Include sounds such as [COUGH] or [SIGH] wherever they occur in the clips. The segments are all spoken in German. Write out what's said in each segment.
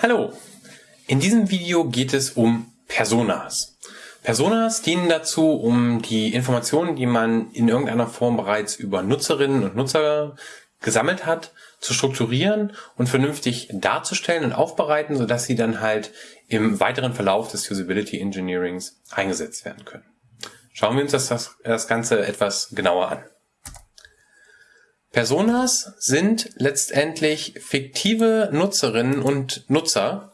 Hallo! In diesem Video geht es um Personas. Personas dienen dazu, um die Informationen, die man in irgendeiner Form bereits über Nutzerinnen und Nutzer gesammelt hat, zu strukturieren und vernünftig darzustellen und aufbereiten, sodass sie dann halt im weiteren Verlauf des Usability Engineerings eingesetzt werden können. Schauen wir uns das, das Ganze etwas genauer an. Personas sind letztendlich fiktive Nutzerinnen und Nutzer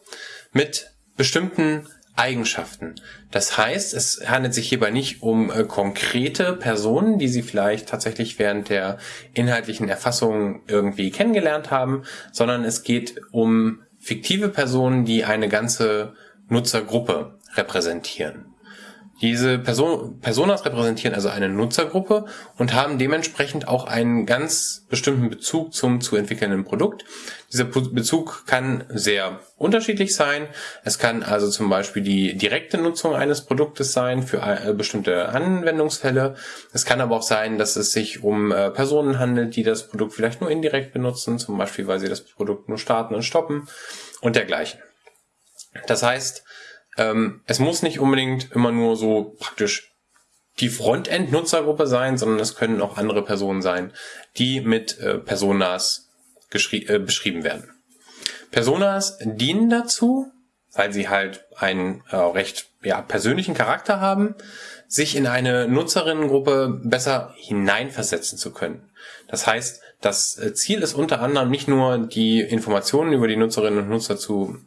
mit bestimmten Eigenschaften. Das heißt, es handelt sich hierbei nicht um äh, konkrete Personen, die Sie vielleicht tatsächlich während der inhaltlichen Erfassung irgendwie kennengelernt haben, sondern es geht um fiktive Personen, die eine ganze Nutzergruppe repräsentieren. Diese Person, Personas repräsentieren also eine Nutzergruppe und haben dementsprechend auch einen ganz bestimmten Bezug zum zu entwickelnden Produkt. Dieser Bezug kann sehr unterschiedlich sein. Es kann also zum Beispiel die direkte Nutzung eines Produktes sein für äh, bestimmte Anwendungsfälle. Es kann aber auch sein, dass es sich um äh, Personen handelt, die das Produkt vielleicht nur indirekt benutzen, zum Beispiel weil sie das Produkt nur starten und stoppen und dergleichen. Das heißt, ähm, es muss nicht unbedingt immer nur so praktisch die Frontend-Nutzergruppe sein, sondern es können auch andere Personen sein, die mit äh, Personas äh, beschrieben werden. Personas dienen dazu, weil sie halt einen äh, recht ja, persönlichen Charakter haben, sich in eine Nutzerinnengruppe besser hineinversetzen zu können. Das heißt, das äh, Ziel ist unter anderem nicht nur die Informationen über die Nutzerinnen und Nutzer zu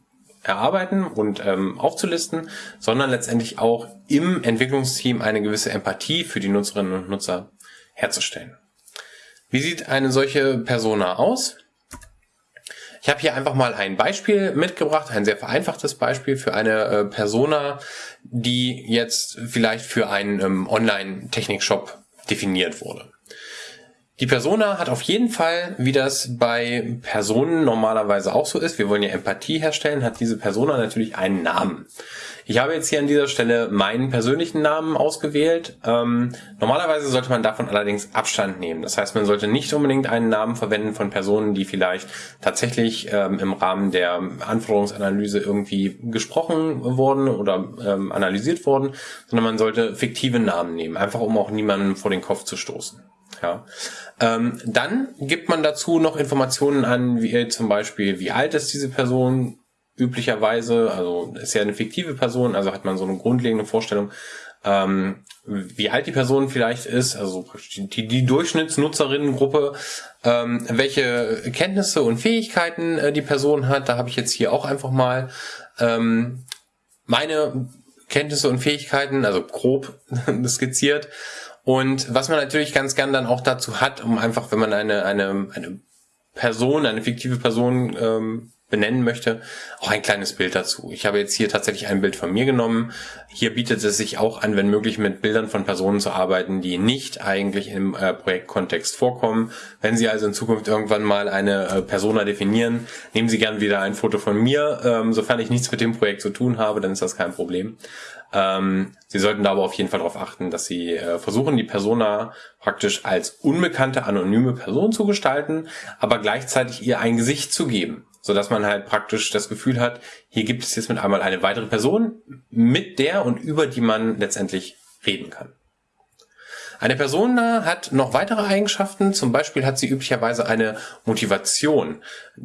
erarbeiten und ähm, aufzulisten, sondern letztendlich auch im Entwicklungsteam eine gewisse Empathie für die Nutzerinnen und Nutzer herzustellen. Wie sieht eine solche Persona aus? Ich habe hier einfach mal ein Beispiel mitgebracht, ein sehr vereinfachtes Beispiel für eine äh, Persona, die jetzt vielleicht für einen ähm, Online-Technik-Shop definiert wurde. Die Persona hat auf jeden Fall, wie das bei Personen normalerweise auch so ist, wir wollen ja Empathie herstellen, hat diese Persona natürlich einen Namen. Ich habe jetzt hier an dieser Stelle meinen persönlichen Namen ausgewählt. Ähm, normalerweise sollte man davon allerdings Abstand nehmen. Das heißt, man sollte nicht unbedingt einen Namen verwenden von Personen, die vielleicht tatsächlich ähm, im Rahmen der Anforderungsanalyse irgendwie gesprochen wurden oder ähm, analysiert wurden, sondern man sollte fiktive Namen nehmen, einfach um auch niemanden vor den Kopf zu stoßen. Ja. Ähm, dann gibt man dazu noch Informationen an, wie zum Beispiel, wie alt ist diese Person üblicherweise, also ist ja eine fiktive Person, also hat man so eine grundlegende Vorstellung, ähm, wie alt die Person vielleicht ist, also die, die Durchschnittsnutzerinnengruppe, ähm, welche Kenntnisse und Fähigkeiten äh, die Person hat. Da habe ich jetzt hier auch einfach mal ähm, meine Kenntnisse und Fähigkeiten, also grob [LAUGHS] skizziert. Und was man natürlich ganz gern dann auch dazu hat, um einfach, wenn man eine, eine, eine Person, eine fiktive Person ähm, benennen möchte, auch ein kleines Bild dazu. Ich habe jetzt hier tatsächlich ein Bild von mir genommen. Hier bietet es sich auch an, wenn möglich mit Bildern von Personen zu arbeiten, die nicht eigentlich im äh, Projektkontext vorkommen. Wenn Sie also in Zukunft irgendwann mal eine äh, Persona definieren, nehmen Sie gern wieder ein Foto von mir. Ähm, sofern ich nichts mit dem Projekt zu tun habe, dann ist das kein Problem. Ähm, Sie sollten da aber auf jeden Fall darauf achten, dass Sie äh, versuchen, die Persona praktisch als unbekannte, anonyme Person zu gestalten, aber gleichzeitig ihr ein Gesicht zu geben so dass man halt praktisch das Gefühl hat, hier gibt es jetzt mit einmal eine weitere Person, mit der und über die man letztendlich reden kann. Eine Person hat noch weitere Eigenschaften, zum Beispiel hat sie üblicherweise eine Motivation.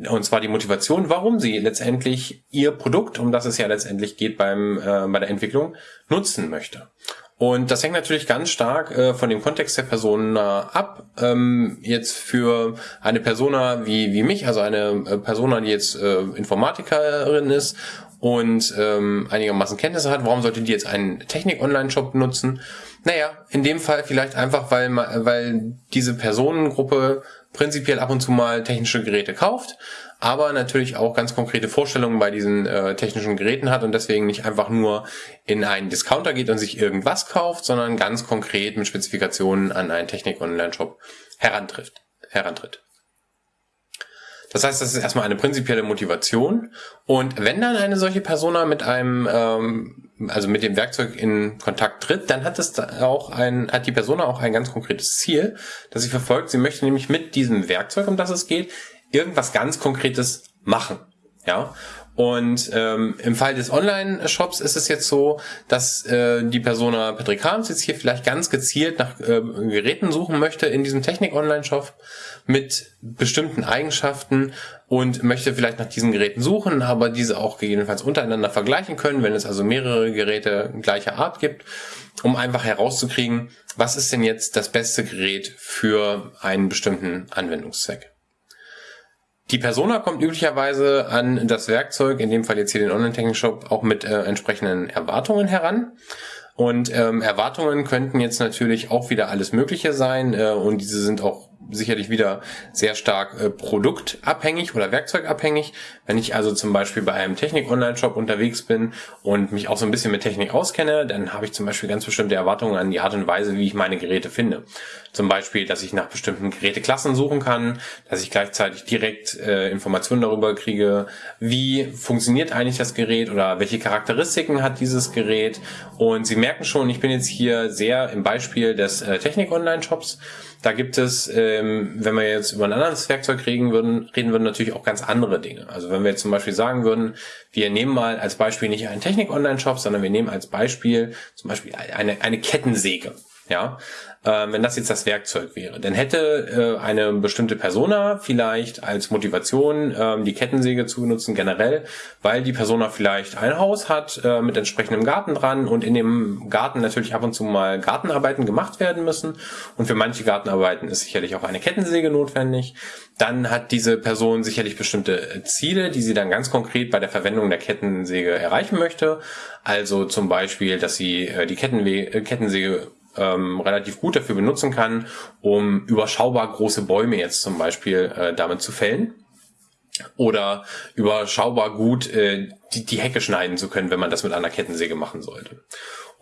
Und zwar die Motivation, warum sie letztendlich ihr Produkt, um das es ja letztendlich geht beim, äh, bei der Entwicklung, nutzen möchte. Und das hängt natürlich ganz stark äh, von dem Kontext der Person äh, ab. Ähm, jetzt für eine Persona wie, wie mich, also eine äh, Persona, die jetzt äh, Informatikerin ist und ähm, einigermaßen Kenntnisse hat, warum sollte die jetzt einen Technik-Online-Shop nutzen? Naja, in dem Fall vielleicht einfach, weil, weil diese Personengruppe prinzipiell ab und zu mal technische Geräte kauft, aber natürlich auch ganz konkrete Vorstellungen bei diesen äh, technischen Geräten hat und deswegen nicht einfach nur in einen Discounter geht und sich irgendwas kauft, sondern ganz konkret mit Spezifikationen an einen Technik-Online-Shop herantrifft, herantritt. Das heißt, das ist erstmal eine prinzipielle Motivation. Und wenn dann eine solche Persona mit einem, ähm, also mit dem Werkzeug in Kontakt tritt, dann hat es auch ein, hat die Persona auch ein ganz konkretes Ziel, das sie verfolgt. Sie möchte nämlich mit diesem Werkzeug, um das es geht, irgendwas ganz Konkretes machen. Ja. Und ähm, im Fall des Online-Shops ist es jetzt so, dass äh, die Persona Patrick Harms jetzt hier vielleicht ganz gezielt nach äh, Geräten suchen möchte in diesem Technik-Online-Shop mit bestimmten Eigenschaften und möchte vielleicht nach diesen Geräten suchen, aber diese auch gegebenenfalls untereinander vergleichen können, wenn es also mehrere Geräte gleicher Art gibt, um einfach herauszukriegen, was ist denn jetzt das beste Gerät für einen bestimmten Anwendungszweck. Die Persona kommt üblicherweise an das Werkzeug, in dem Fall jetzt hier den Online-Technik-Shop, auch mit äh, entsprechenden Erwartungen heran. Und ähm, Erwartungen könnten jetzt natürlich auch wieder alles Mögliche sein äh, und diese sind auch sicherlich wieder sehr stark äh, produktabhängig oder werkzeugabhängig. Wenn ich also zum Beispiel bei einem Technik-Online-Shop unterwegs bin und mich auch so ein bisschen mit Technik auskenne, dann habe ich zum Beispiel ganz bestimmte Erwartungen an die Art und Weise, wie ich meine Geräte finde. Zum Beispiel, dass ich nach bestimmten Geräteklassen suchen kann, dass ich gleichzeitig direkt äh, Informationen darüber kriege, wie funktioniert eigentlich das Gerät oder welche Charakteristiken hat dieses Gerät. Und Sie merken schon, ich bin jetzt hier sehr im Beispiel des äh, Technik-Online-Shops. Da gibt es, ähm, wenn wir jetzt über ein anderes Werkzeug reden würden, reden würden natürlich auch ganz andere Dinge. Also wenn wir jetzt zum Beispiel sagen würden, wir nehmen mal als Beispiel nicht einen Technik-Online-Shop, sondern wir nehmen als Beispiel zum Beispiel eine, eine Kettensäge. Ja, äh, wenn das jetzt das Werkzeug wäre. Dann hätte äh, eine bestimmte Persona vielleicht als Motivation äh, die Kettensäge zu benutzen generell, weil die Persona vielleicht ein Haus hat äh, mit entsprechendem Garten dran und in dem Garten natürlich ab und zu mal Gartenarbeiten gemacht werden müssen und für manche Gartenarbeiten ist sicherlich auch eine Kettensäge notwendig. Dann hat diese Person sicherlich bestimmte Ziele, die sie dann ganz konkret bei der Verwendung der Kettensäge erreichen möchte. Also zum Beispiel, dass sie äh, die Kettenwe äh, Kettensäge ähm, relativ gut dafür benutzen kann, um überschaubar große Bäume jetzt zum Beispiel äh, damit zu fällen. Oder überschaubar gut äh, die, die Hecke schneiden zu können, wenn man das mit einer Kettensäge machen sollte.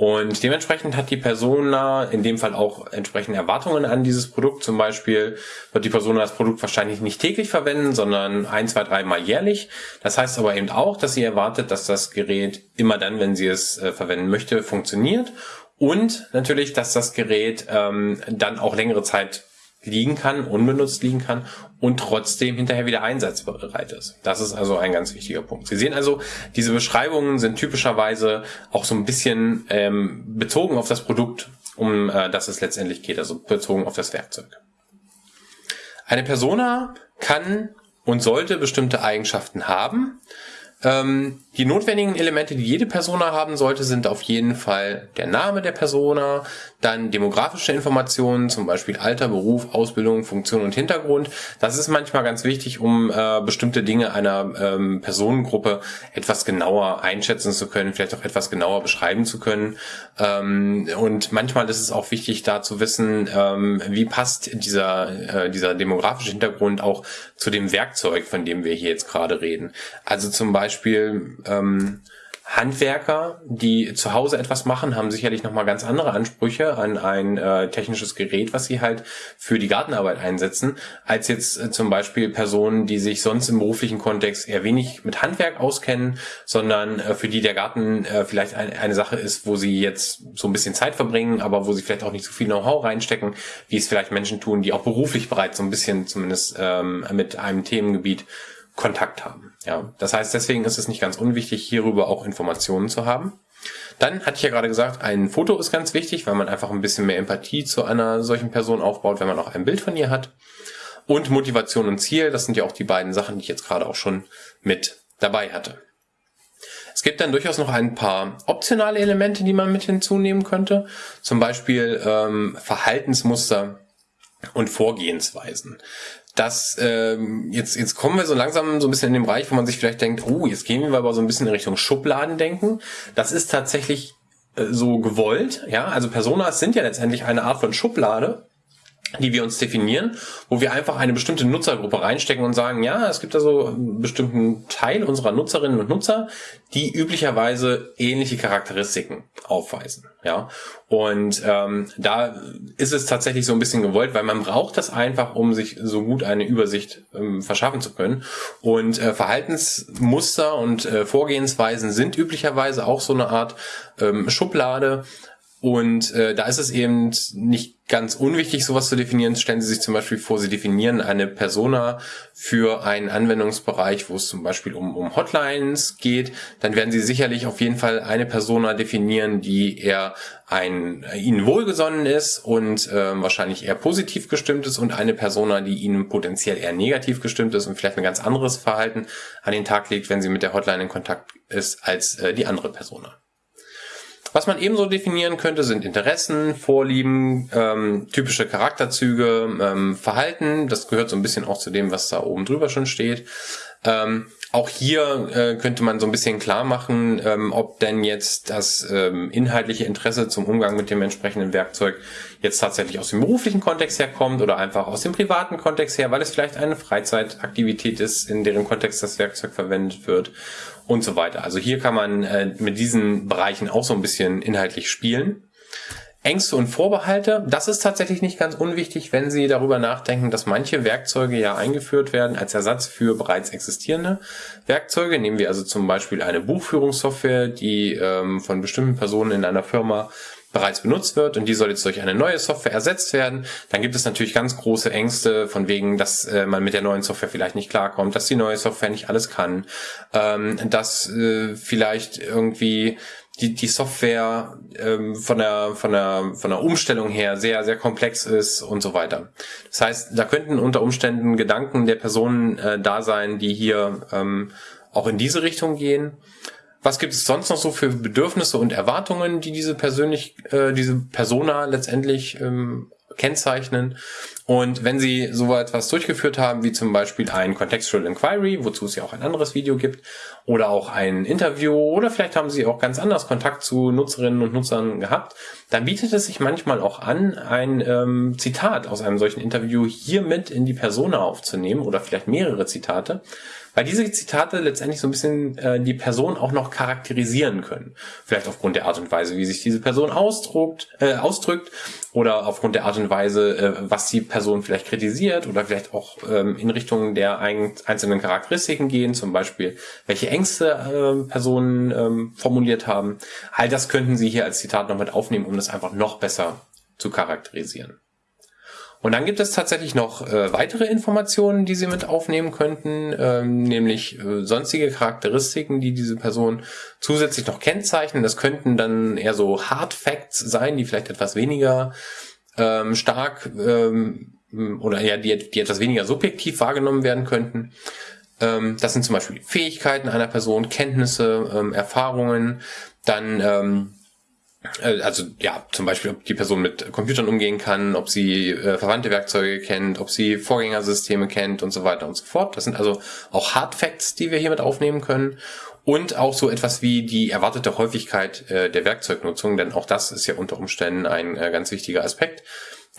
Und dementsprechend hat die Persona in dem Fall auch entsprechende Erwartungen an dieses Produkt. Zum Beispiel wird die Persona das Produkt wahrscheinlich nicht täglich verwenden, sondern ein, zwei, dreimal jährlich. Das heißt aber eben auch, dass sie erwartet, dass das Gerät immer dann, wenn sie es äh, verwenden möchte, funktioniert und natürlich, dass das Gerät ähm, dann auch längere Zeit liegen kann, unbenutzt liegen kann und trotzdem hinterher wieder einsatzbereit ist. Das ist also ein ganz wichtiger Punkt. Sie sehen also, diese Beschreibungen sind typischerweise auch so ein bisschen ähm, bezogen auf das Produkt, um äh, das es letztendlich geht, also bezogen auf das Werkzeug. Eine Persona kann und sollte bestimmte Eigenschaften haben. Ähm, die notwendigen Elemente, die jede Persona haben sollte, sind auf jeden Fall der Name der Persona, dann demografische Informationen, zum Beispiel Alter, Beruf, Ausbildung, Funktion und Hintergrund. Das ist manchmal ganz wichtig, um äh, bestimmte Dinge einer ähm, Personengruppe etwas genauer einschätzen zu können, vielleicht auch etwas genauer beschreiben zu können. Ähm, und manchmal ist es auch wichtig, da zu wissen, ähm, wie passt dieser, äh, dieser demografische Hintergrund auch zu dem Werkzeug, von dem wir hier jetzt gerade reden. Also zum Beispiel ähm, Handwerker, die zu Hause etwas machen, haben sicherlich nochmal ganz andere Ansprüche an ein äh, technisches Gerät, was sie halt für die Gartenarbeit einsetzen, als jetzt äh, zum Beispiel Personen, die sich sonst im beruflichen Kontext eher wenig mit Handwerk auskennen, sondern äh, für die der Garten äh, vielleicht ein, eine Sache ist, wo sie jetzt so ein bisschen Zeit verbringen, aber wo sie vielleicht auch nicht so viel Know-how reinstecken, wie es vielleicht Menschen tun, die auch beruflich bereits so ein bisschen zumindest ähm, mit einem Themengebiet Kontakt haben. Ja, das heißt, deswegen ist es nicht ganz unwichtig, hierüber auch Informationen zu haben. Dann hatte ich ja gerade gesagt, ein Foto ist ganz wichtig, weil man einfach ein bisschen mehr Empathie zu einer solchen Person aufbaut, wenn man auch ein Bild von ihr hat. Und Motivation und Ziel, das sind ja auch die beiden Sachen, die ich jetzt gerade auch schon mit dabei hatte. Es gibt dann durchaus noch ein paar optionale Elemente, die man mit hinzunehmen könnte. Zum Beispiel ähm, Verhaltensmuster und Vorgehensweisen dass ähm, jetzt jetzt kommen wir so langsam so ein bisschen in den Bereich, wo man sich vielleicht denkt, oh, jetzt gehen wir aber so ein bisschen in Richtung Schubladendenken. Das ist tatsächlich äh, so gewollt, ja. Also Personas sind ja letztendlich eine Art von Schublade, die wir uns definieren, wo wir einfach eine bestimmte Nutzergruppe reinstecken und sagen, ja, es gibt also einen bestimmten Teil unserer Nutzerinnen und Nutzer, die üblicherweise ähnliche Charakteristiken aufweisen. Ja, und ähm, da ist es tatsächlich so ein bisschen gewollt, weil man braucht das einfach, um sich so gut eine Übersicht ähm, verschaffen zu können. Und äh, Verhaltensmuster und äh, Vorgehensweisen sind üblicherweise auch so eine Art ähm, Schublade, Und äh, da ist es eben nicht ganz unwichtig, sowas zu definieren. Stellen Sie sich zum Beispiel vor, Sie definieren eine Persona für einen Anwendungsbereich, wo es zum Beispiel um, um Hotlines geht. Dann werden Sie sicherlich auf jeden Fall eine Persona definieren, die eher ein, Ihnen wohlgesonnen ist und äh, wahrscheinlich eher positiv gestimmt ist und eine Persona, die Ihnen potenziell eher negativ gestimmt ist und vielleicht ein ganz anderes Verhalten an den Tag legt, wenn sie mit der Hotline in Kontakt ist, als äh, die andere Persona. Was man ebenso definieren könnte, sind Interessen, Vorlieben, ähm, typische Charakterzüge, ähm, Verhalten. Das gehört so ein bisschen auch zu dem, was da oben drüber schon steht. Ähm, auch hier äh, könnte man so ein bisschen klar machen, ähm, ob denn jetzt das ähm, inhaltliche Interesse zum Umgang mit dem entsprechenden Werkzeug jetzt tatsächlich aus dem beruflichen Kontext herkommt oder einfach aus dem privaten Kontext her, weil es vielleicht eine Freizeitaktivität ist, in deren Kontext das Werkzeug verwendet wird und so weiter. Also hier kann man äh, mit diesen Bereichen auch so ein bisschen inhaltlich spielen. Ängste und Vorbehalte, das ist tatsächlich nicht ganz unwichtig, wenn Sie darüber nachdenken, dass manche Werkzeuge ja eingeführt werden als Ersatz für bereits existierende Werkzeuge. Nehmen wir also zum Beispiel eine Buchführungssoftware, die ähm, von bestimmten Personen in einer Firma bereits benutzt wird und die soll jetzt durch eine neue Software ersetzt werden, dann gibt es natürlich ganz große Ängste von wegen, dass äh, man mit der neuen Software vielleicht nicht klarkommt, dass die neue Software nicht alles kann, ähm, dass äh, vielleicht irgendwie die, die Software ähm, von, der, von, der, von der Umstellung her sehr, sehr komplex ist und so weiter. Das heißt, da könnten unter Umständen Gedanken der Personen äh, da sein, die hier ähm, auch in diese Richtung gehen. Was gibt es sonst noch so für Bedürfnisse und Erwartungen, die diese persönlich, äh, diese Persona letztendlich ähm, kennzeichnen? Und wenn Sie so etwas durchgeführt haben, wie zum Beispiel ein Contextual Inquiry, wozu es ja auch ein anderes Video gibt, oder auch ein Interview, oder vielleicht haben Sie auch ganz anders Kontakt zu Nutzerinnen und Nutzern gehabt, dann bietet es sich manchmal auch an, ein ähm, Zitat aus einem solchen Interview hier mit in die Persona aufzunehmen oder vielleicht mehrere Zitate weil diese Zitate letztendlich so ein bisschen äh, die Person auch noch charakterisieren können. Vielleicht aufgrund der Art und Weise, wie sich diese Person ausdruckt, äh, ausdrückt oder aufgrund der Art und Weise, äh, was die Person vielleicht kritisiert oder vielleicht auch ähm, in Richtung der ein, einzelnen Charakteristiken gehen, zum Beispiel welche Ängste äh, Personen ähm, formuliert haben. All das könnten Sie hier als Zitat noch mit aufnehmen, um das einfach noch besser zu charakterisieren. Und dann gibt es tatsächlich noch äh, weitere Informationen, die Sie mit aufnehmen könnten, ähm, nämlich äh, sonstige Charakteristiken, die diese Person zusätzlich noch kennzeichnen. Das könnten dann eher so Hard Facts sein, die vielleicht etwas weniger ähm, stark ähm, oder ja, die, die etwas weniger subjektiv wahrgenommen werden könnten. Ähm, das sind zum Beispiel Fähigkeiten einer Person, Kenntnisse, ähm, Erfahrungen, dann ähm, äh, also ja, zum Beispiel, ob die Person mit Computern umgehen kann, ob sie äh, verwandte Werkzeuge kennt, ob sie Vorgängersysteme kennt und so weiter und so fort. Das sind also auch Hard Facts, die wir hier mit aufnehmen können. Und auch so etwas wie die erwartete Häufigkeit äh, der Werkzeugnutzung, denn auch das ist ja unter Umständen ein äh, ganz wichtiger Aspekt,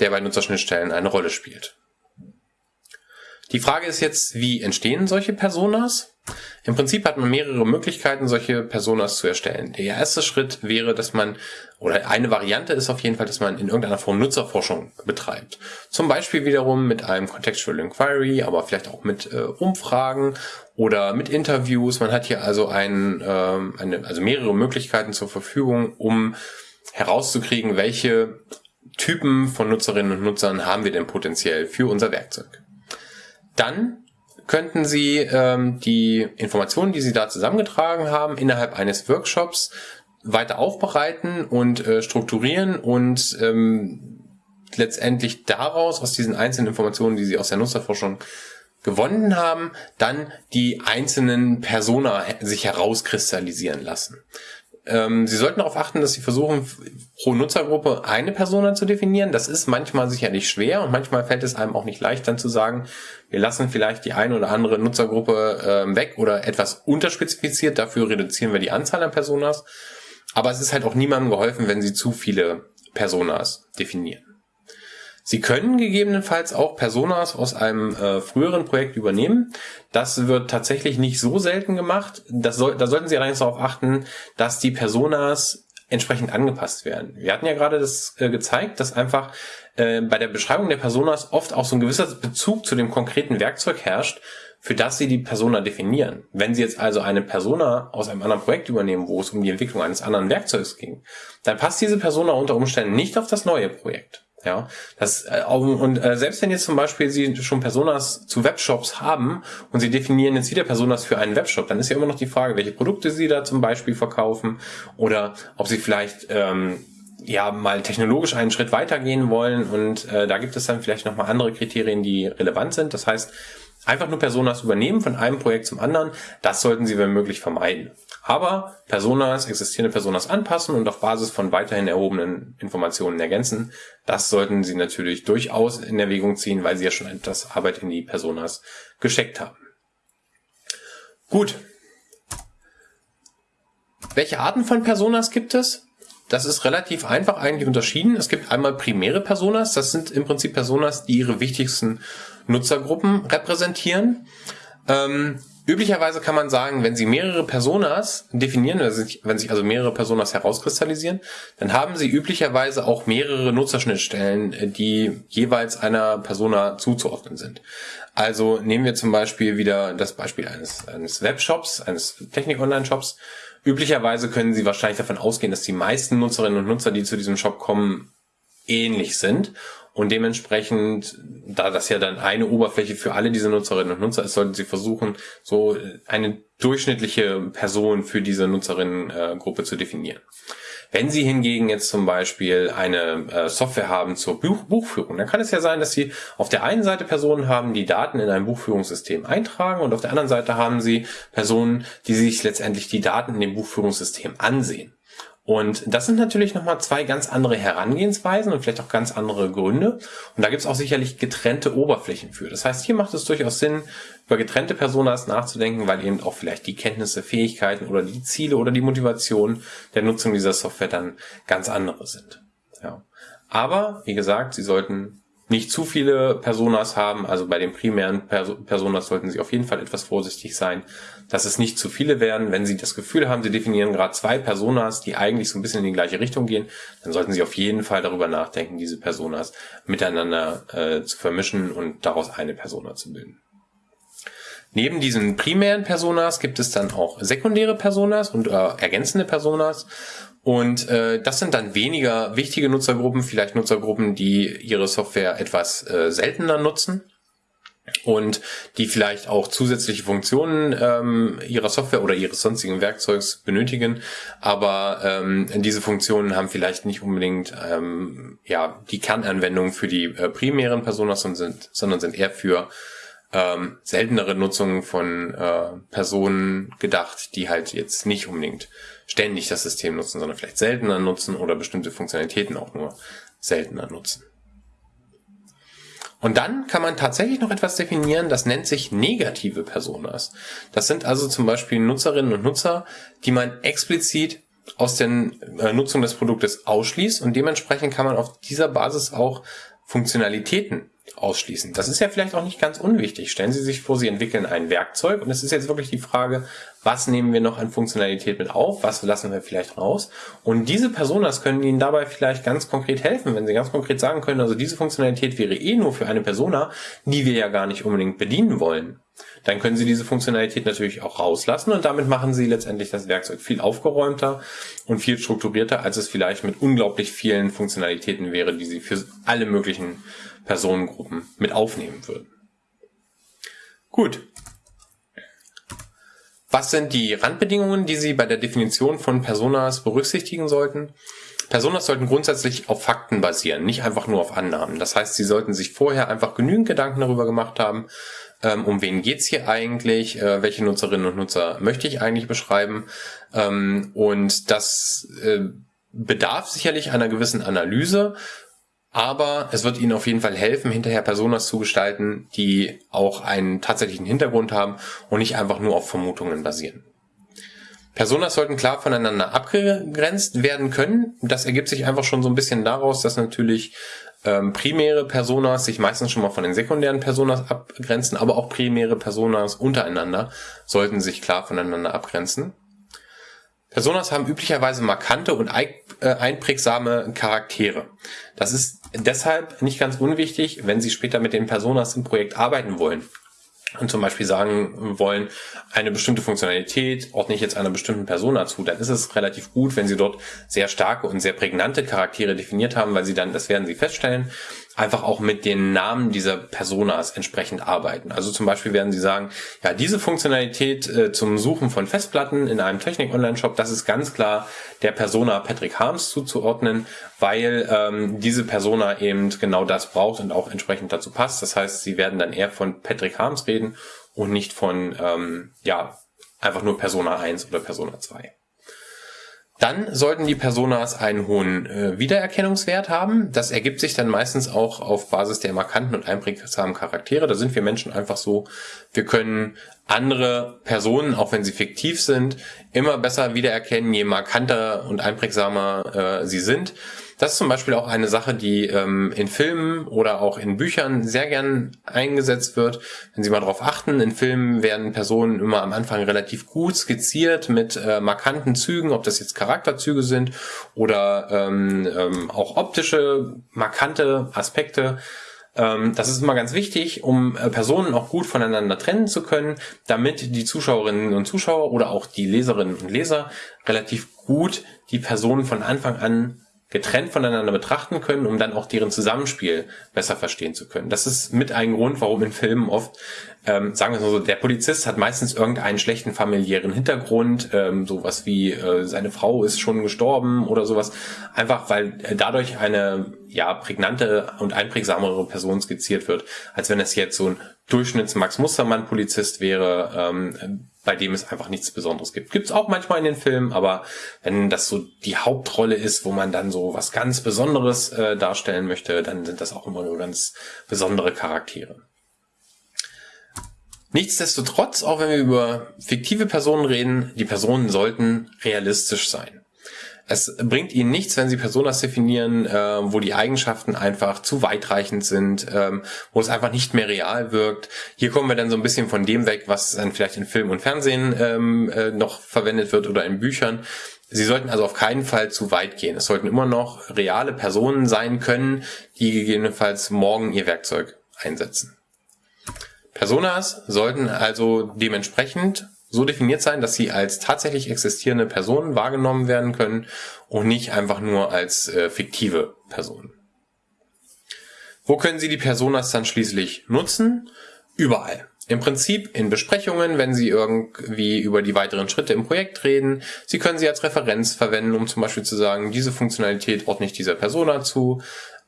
der bei Nutzerschnittstellen eine Rolle spielt. Die Frage ist jetzt, wie entstehen solche Personas? Im Prinzip hat man mehrere Möglichkeiten, solche Personas zu erstellen. Der erste Schritt wäre, dass man, oder eine Variante ist auf jeden Fall, dass man in irgendeiner Form Nutzerforschung betreibt. Zum Beispiel wiederum mit einem Contextual Inquiry, aber vielleicht auch mit äh, Umfragen oder mit Interviews. Man hat hier also ein, äh, eine, also mehrere Möglichkeiten zur Verfügung, um herauszukriegen, welche Typen von Nutzerinnen und Nutzern haben wir denn potenziell für unser Werkzeug. Dann könnten Sie ähm, die Informationen, die Sie da zusammengetragen haben, innerhalb eines Workshops weiter aufbereiten und äh, strukturieren und ähm, letztendlich daraus, aus diesen einzelnen Informationen, die Sie aus der Nutzerforschung gewonnen haben, dann die einzelnen Persona sich herauskristallisieren lassen. Ähm, Sie sollten darauf achten, dass Sie versuchen, pro Nutzergruppe eine Persona zu definieren. Das ist manchmal sicherlich schwer und manchmal fällt es einem auch nicht leicht, dann zu sagen, wir lassen vielleicht die eine oder andere Nutzergruppe äh, weg oder etwas unterspezifiziert, dafür reduzieren wir die Anzahl an Personas. Aber es ist halt auch niemandem geholfen, wenn Sie zu viele Personas definieren. Sie können gegebenenfalls auch Personas aus einem äh, früheren Projekt übernehmen. Das wird tatsächlich nicht so selten gemacht. Das soll, da sollten Sie allerdings darauf achten, dass die Personas entsprechend angepasst werden. Wir hatten ja gerade das äh, gezeigt, dass einfach äh, bei der Beschreibung der Personas oft auch so ein gewisser Bezug zu dem konkreten Werkzeug herrscht, für das Sie die Persona definieren. Wenn Sie jetzt also eine Persona aus einem anderen Projekt übernehmen, wo es um die Entwicklung eines anderen Werkzeugs ging, dann passt diese Persona unter Umständen nicht auf das neue Projekt. Ja, das äh, und äh, selbst wenn jetzt zum Beispiel Sie schon Personas zu Webshops haben und Sie definieren jetzt wieder Personas für einen Webshop, dann ist ja immer noch die Frage, welche Produkte Sie da zum Beispiel verkaufen oder ob Sie vielleicht ähm, ja mal technologisch einen Schritt weitergehen wollen und äh, da gibt es dann vielleicht nochmal andere Kriterien, die relevant sind. Das heißt, einfach nur Personas übernehmen von einem Projekt zum anderen, das sollten Sie wenn möglich vermeiden. Aber Personas, existierende Personas anpassen und auf Basis von weiterhin erhobenen Informationen ergänzen, das sollten Sie natürlich durchaus in Erwägung ziehen, weil Sie ja schon etwas Arbeit in die Personas gesteckt haben. Gut. Welche Arten von Personas gibt es? Das ist relativ einfach eigentlich unterschieden. Es gibt einmal primäre Personas. Das sind im Prinzip Personas, die ihre wichtigsten Nutzergruppen repräsentieren. Ähm, üblicherweise kann man sagen, wenn Sie mehrere Personas definieren, wenn sich also mehrere Personas herauskristallisieren, dann haben Sie üblicherweise auch mehrere Nutzerschnittstellen, die jeweils einer Persona zuzuordnen sind. Also nehmen wir zum Beispiel wieder das Beispiel eines, eines Webshops, eines Technik-Online-Shops. Üblicherweise können Sie wahrscheinlich davon ausgehen, dass die meisten Nutzerinnen und Nutzer, die zu diesem Shop kommen, ähnlich sind. Und dementsprechend, da das ja dann eine Oberfläche für alle diese Nutzerinnen und Nutzer ist, sollten Sie versuchen, so eine durchschnittliche Person für diese Nutzerinnengruppe zu definieren. Wenn Sie hingegen jetzt zum Beispiel eine äh, Software haben zur Buch Buchführung, dann kann es ja sein, dass Sie auf der einen Seite Personen haben, die Daten in ein Buchführungssystem eintragen und auf der anderen Seite haben Sie Personen, die sich letztendlich die Daten in dem Buchführungssystem ansehen. Und das sind natürlich nochmal zwei ganz andere Herangehensweisen und vielleicht auch ganz andere Gründe. Und da gibt es auch sicherlich getrennte Oberflächen für. Das heißt, hier macht es durchaus Sinn, über getrennte Personas nachzudenken, weil eben auch vielleicht die Kenntnisse, Fähigkeiten oder die Ziele oder die Motivation der Nutzung dieser Software dann ganz andere sind. Ja. Aber, wie gesagt, Sie sollten nicht zu viele Personas haben. Also bei den primären Personas sollten Sie auf jeden Fall etwas vorsichtig sein, dass es nicht zu viele werden. Wenn Sie das Gefühl haben, Sie definieren gerade zwei Personas, die eigentlich so ein bisschen in die gleiche Richtung gehen, dann sollten Sie auf jeden Fall darüber nachdenken, diese Personas miteinander äh, zu vermischen und daraus eine Persona zu bilden. Neben diesen primären Personas gibt es dann auch sekundäre Personas und äh, ergänzende Personas. Und äh, das sind dann weniger wichtige Nutzergruppen, vielleicht Nutzergruppen, die ihre Software etwas äh, seltener nutzen und die vielleicht auch zusätzliche Funktionen ähm, ihrer Software oder ihres sonstigen Werkzeugs benötigen, aber ähm, diese Funktionen haben vielleicht nicht unbedingt ähm, ja die Kernanwendung für die äh, primären Personas, sondern sind, sondern sind eher für ähm, seltenere Nutzungen von äh, Personen gedacht, die halt jetzt nicht unbedingt ständig das System nutzen, sondern vielleicht seltener nutzen oder bestimmte Funktionalitäten auch nur seltener nutzen. Und dann kann man tatsächlich noch etwas definieren, das nennt sich negative Personas. Das sind also zum Beispiel Nutzerinnen und Nutzer, die man explizit aus der äh, Nutzung des Produktes ausschließt und dementsprechend kann man auf dieser Basis auch Funktionalitäten ausschließen. Das ist ja vielleicht auch nicht ganz unwichtig. Stellen Sie sich vor, Sie entwickeln ein Werkzeug und es ist jetzt wirklich die Frage, was nehmen wir noch an Funktionalität mit auf, was lassen wir vielleicht raus. Und diese Personas können Ihnen dabei vielleicht ganz konkret helfen, wenn Sie ganz konkret sagen können, also diese Funktionalität wäre eh nur für eine Persona, die wir ja gar nicht unbedingt bedienen wollen. Dann können Sie diese Funktionalität natürlich auch rauslassen und damit machen Sie letztendlich das Werkzeug viel aufgeräumter und viel strukturierter, als es vielleicht mit unglaublich vielen Funktionalitäten wäre, die Sie für alle möglichen Personengruppen mit aufnehmen würden. Gut. Was sind die Randbedingungen, die Sie bei der Definition von Personas berücksichtigen sollten? Personas sollten grundsätzlich auf Fakten basieren, nicht einfach nur auf Annahmen. Das heißt, Sie sollten sich vorher einfach genügend Gedanken darüber gemacht haben, ähm, um wen geht's hier eigentlich, äh, welche Nutzerinnen und Nutzer möchte ich eigentlich beschreiben. Ähm, und das äh, bedarf sicherlich einer gewissen Analyse aber es wird Ihnen auf jeden Fall helfen, hinterher Personas zu gestalten, die auch einen tatsächlichen Hintergrund haben und nicht einfach nur auf Vermutungen basieren. Personas sollten klar voneinander abgegrenzt werden können. Das ergibt sich einfach schon so ein bisschen daraus, dass natürlich ähm, primäre Personas sich meistens schon mal von den sekundären Personas abgrenzen, aber auch primäre Personas untereinander sollten sich klar voneinander abgrenzen. Personas haben üblicherweise markante und äh, einprägsame Charaktere. Das ist deshalb nicht ganz unwichtig, wenn Sie später mit den Personas im Projekt arbeiten wollen. und zum Beispiel sagen wollen, eine bestimmte Funktionalität ordne ich jetzt einer bestimmten Persona zu, dann ist es relativ gut, wenn Sie dort sehr starke und sehr prägnante Charaktere definiert haben, weil Sie dann, das werden Sie feststellen, einfach auch mit den Namen dieser Personas entsprechend arbeiten. Also zum Beispiel werden Sie sagen, ja, diese Funktionalität äh, zum Suchen von Festplatten in einem Technik-Online-Shop, das ist ganz klar der Persona Patrick Harms zuzuordnen, weil ähm, diese Persona eben genau das braucht und auch entsprechend dazu passt. Das heißt, Sie werden dann eher von Patrick Harms reden und nicht von, ähm, ja, einfach nur Persona 1 oder Persona 2. Dann sollten die Personas einen hohen äh, Wiedererkennungswert haben. Das ergibt sich dann meistens auch auf Basis der markanten und einprägsamen Charaktere. Da sind wir Menschen einfach so. Wir können andere Personen, auch wenn sie fiktiv sind, immer besser wiedererkennen, je markanter und einprägsamer äh, sie sind. Das ist zum Beispiel auch eine Sache, die ähm, in Filmen oder auch in Büchern sehr gern eingesetzt wird. Wenn Sie mal darauf achten, in Filmen werden Personen immer am Anfang relativ gut skizziert mit äh, markanten Zügen, ob das jetzt Charakterzüge sind oder ähm, ähm, auch optische, markante Aspekte ähm, das ist immer ganz wichtig, um äh, Personen auch gut voneinander trennen zu können, damit die Zuschauerinnen und Zuschauer oder auch die Leserinnen und Leser relativ gut die Personen von Anfang an getrennt voneinander betrachten können, um dann auch deren Zusammenspiel besser verstehen zu können. Das ist mit ein Grund, warum in Filmen oft, ähm, sagen wir mal so, der Polizist hat meistens irgendeinen schlechten familiären Hintergrund, ähm, sowas wie äh, seine Frau ist schon gestorben oder sowas, einfach weil dadurch eine ja prägnante und einprägsamere Person skizziert wird, als wenn es jetzt so ein Durchschnitts Max Mustermann Polizist wäre, ähm, bei dem es einfach nichts Besonderes gibt. Gibt es auch manchmal in den Filmen, aber wenn das so die Hauptrolle ist, wo man dann so was ganz Besonderes äh, darstellen möchte, dann sind das auch immer nur ganz besondere Charaktere. Nichtsdestotrotz, auch wenn wir über fiktive Personen reden, die Personen sollten realistisch sein. Es bringt ihnen nichts, wenn sie Personas definieren, äh, wo die Eigenschaften einfach zu weitreichend sind, ähm, wo es einfach nicht mehr real wirkt. Hier kommen wir dann so ein bisschen von dem weg, was dann vielleicht in Film und Fernsehen ähm, äh, noch verwendet wird oder in Büchern. Sie sollten also auf keinen Fall zu weit gehen. Es sollten immer noch reale Personen sein können, die gegebenenfalls morgen ihr Werkzeug einsetzen. Personas sollten also dementsprechend so definiert sein, dass sie als tatsächlich existierende Personen wahrgenommen werden können und nicht einfach nur als äh, fiktive Personen. Wo können Sie die Personas dann schließlich nutzen? Überall. Im Prinzip in Besprechungen, wenn Sie irgendwie über die weiteren Schritte im Projekt reden. Sie können sie als Referenz verwenden, um zum Beispiel zu sagen, diese Funktionalität ordne ich dieser Persona zu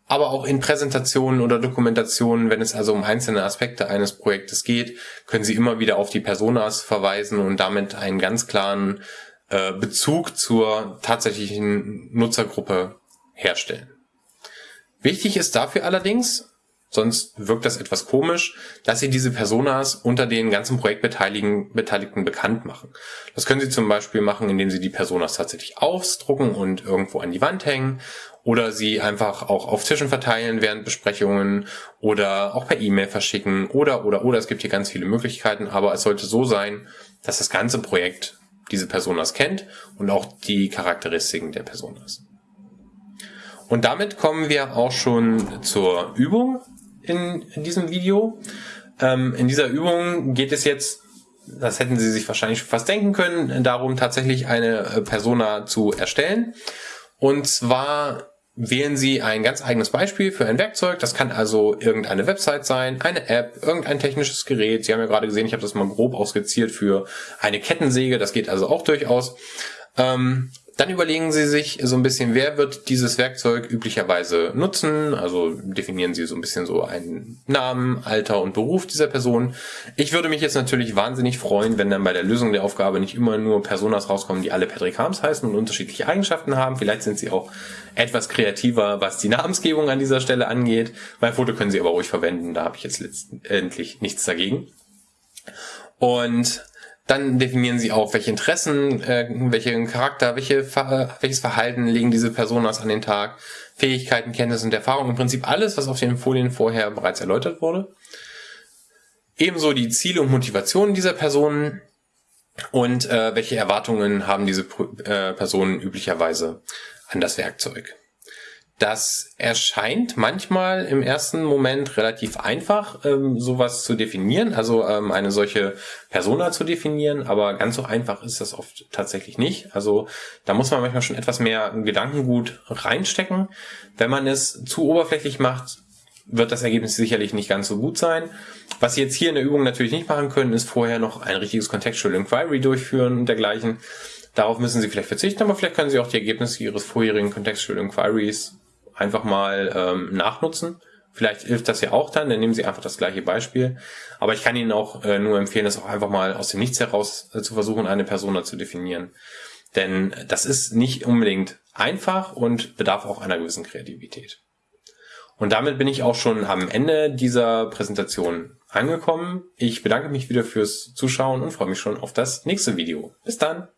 aber auch in Präsentationen oder Dokumentationen, wenn es also um einzelne Aspekte eines Projektes geht, können Sie immer wieder auf die Personas verweisen und damit einen ganz klaren äh, Bezug zur tatsächlichen Nutzergruppe herstellen. Wichtig ist dafür allerdings, sonst wirkt das etwas komisch, dass Sie diese Personas unter den ganzen Projektbeteiligten bekannt machen. Das können Sie zum Beispiel machen, indem Sie die Personas tatsächlich ausdrucken und irgendwo an die Wand hängen oder sie einfach auch auf Tischen verteilen während Besprechungen oder auch per E-Mail verschicken oder, oder, oder. Es gibt hier ganz viele Möglichkeiten, aber es sollte so sein, dass das ganze Projekt diese Personas kennt und auch die Charakteristiken der Personas. Und damit kommen wir auch schon zur Übung in, in diesem Video. Ähm, in dieser Übung geht es jetzt, das hätten Sie sich wahrscheinlich fast denken können, darum tatsächlich eine äh, Persona zu erstellen. Und zwar wählen Sie ein ganz eigenes Beispiel für ein Werkzeug. Das kann also irgendeine Website sein, eine App, irgendein technisches Gerät. Sie haben ja gerade gesehen, ich habe das mal grob ausgeziert für eine Kettensäge. Das geht also auch durchaus. Ähm, dann überlegen Sie sich so ein bisschen, wer wird dieses Werkzeug üblicherweise nutzen. Also definieren Sie so ein bisschen so einen Namen, Alter und Beruf dieser Person. Ich würde mich jetzt natürlich wahnsinnig freuen, wenn dann bei der Lösung der Aufgabe nicht immer nur Personas rauskommen, die alle Patrick Harms heißen und unterschiedliche Eigenschaften haben. Vielleicht sind sie auch etwas kreativer, was die Namensgebung an dieser Stelle angeht. Mein Foto können Sie aber ruhig verwenden, da habe ich jetzt letztendlich nichts dagegen. Und dann definieren sie auch, welche Interessen, äh, welchen Charakter, welche, welches Verhalten legen diese Personas an den Tag, Fähigkeiten, Kenntnisse und Erfahrung, im Prinzip alles, was auf den Folien vorher bereits erläutert wurde. Ebenso die Ziele und Motivationen dieser Personen und äh, welche Erwartungen haben diese äh, Personen üblicherweise an das Werkzeug. Das erscheint manchmal im ersten Moment relativ einfach, ähm, sowas zu definieren, also ähm, eine solche Persona zu definieren, aber ganz so einfach ist das oft tatsächlich nicht. Also da muss man manchmal schon etwas mehr Gedankengut reinstecken. Wenn man es zu oberflächlich macht, wird das Ergebnis sicherlich nicht ganz so gut sein. Was Sie jetzt hier in der Übung natürlich nicht machen können, ist vorher noch ein richtiges Contextual Inquiry durchführen und dergleichen. Darauf müssen Sie vielleicht verzichten, aber vielleicht können Sie auch die Ergebnisse Ihres vorherigen Contextual Inquiries einfach mal ähm, nachnutzen. Vielleicht hilft das ja auch dann, dann nehmen Sie einfach das gleiche Beispiel. Aber ich kann Ihnen auch äh, nur empfehlen, das auch einfach mal aus dem Nichts heraus äh, zu versuchen, eine Persona zu definieren. Denn das ist nicht unbedingt einfach und bedarf auch einer gewissen Kreativität. Und damit bin ich auch schon am Ende dieser Präsentation angekommen. Ich bedanke mich wieder fürs Zuschauen und freue mich schon auf das nächste Video. Bis dann!